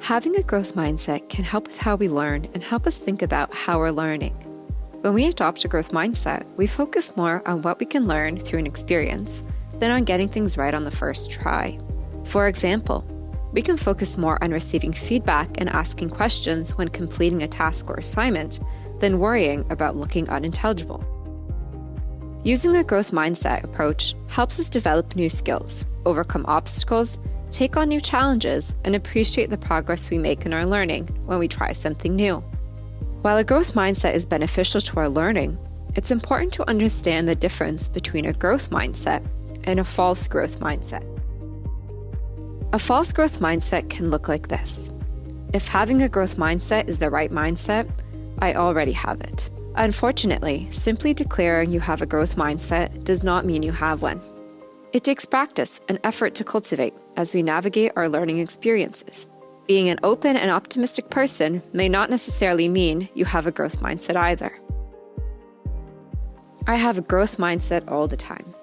Having a growth mindset can help with how we learn and help us think about how we're learning. When we adopt a growth mindset, we focus more on what we can learn through an experience than on getting things right on the first try. For example, we can focus more on receiving feedback and asking questions when completing a task or assignment than worrying about looking unintelligible. Using a growth mindset approach helps us develop new skills, overcome obstacles, take on new challenges, and appreciate the progress we make in our learning when we try something new. While a growth mindset is beneficial to our learning, it's important to understand the difference between a growth mindset and a false growth mindset. A false growth mindset can look like this. If having a growth mindset is the right mindset, I already have it. Unfortunately, simply declaring you have a growth mindset does not mean you have one. It takes practice and effort to cultivate as we navigate our learning experiences. Being an open and optimistic person may not necessarily mean you have a growth mindset either. I have a growth mindset all the time.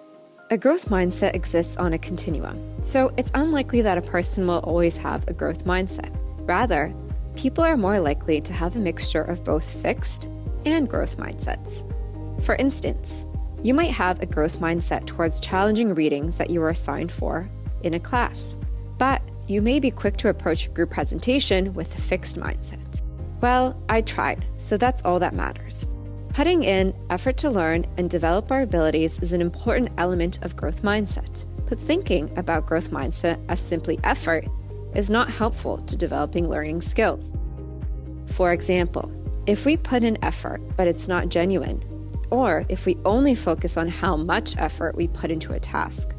A growth mindset exists on a continuum, so it's unlikely that a person will always have a growth mindset. Rather, people are more likely to have a mixture of both fixed and growth mindsets. For instance, you might have a growth mindset towards challenging readings that you were assigned for in a class, but you may be quick to approach a group presentation with a fixed mindset. Well, I tried, so that's all that matters. Putting in effort to learn and develop our abilities is an important element of growth mindset, but thinking about growth mindset as simply effort is not helpful to developing learning skills. For example, if we put in effort but it's not genuine, or if we only focus on how much effort we put into a task,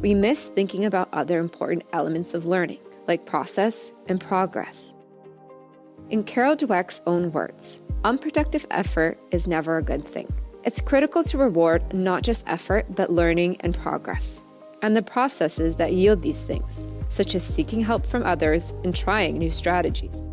we miss thinking about other important elements of learning, like process and progress. In Carol Dweck's own words, unproductive effort is never a good thing. It's critical to reward not just effort, but learning and progress, and the processes that yield these things, such as seeking help from others and trying new strategies.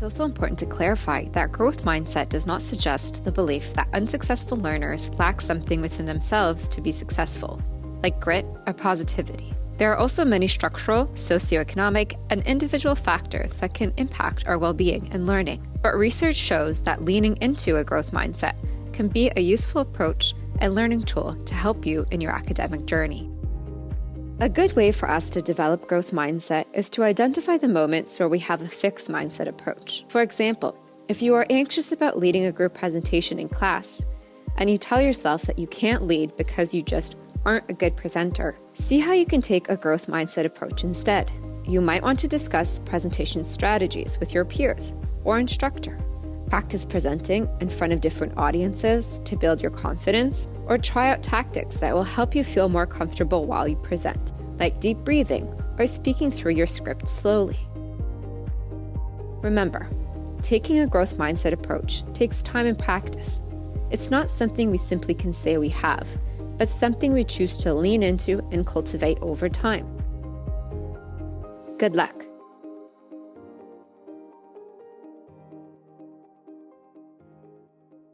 It's also important to clarify that growth mindset does not suggest the belief that unsuccessful learners lack something within themselves to be successful, like grit or positivity. There are also many structural, socioeconomic, and individual factors that can impact our well being and learning. But research shows that leaning into a growth mindset can be a useful approach and learning tool to help you in your academic journey. A good way for us to develop growth mindset is to identify the moments where we have a fixed mindset approach. For example, if you are anxious about leading a group presentation in class and you tell yourself that you can't lead because you just aren't a good presenter, see how you can take a growth mindset approach instead. You might want to discuss presentation strategies with your peers or instructor. Practice presenting in front of different audiences to build your confidence, or try out tactics that will help you feel more comfortable while you present, like deep breathing or speaking through your script slowly. Remember, taking a growth mindset approach takes time and practice. It's not something we simply can say we have, but something we choose to lean into and cultivate over time. Good luck.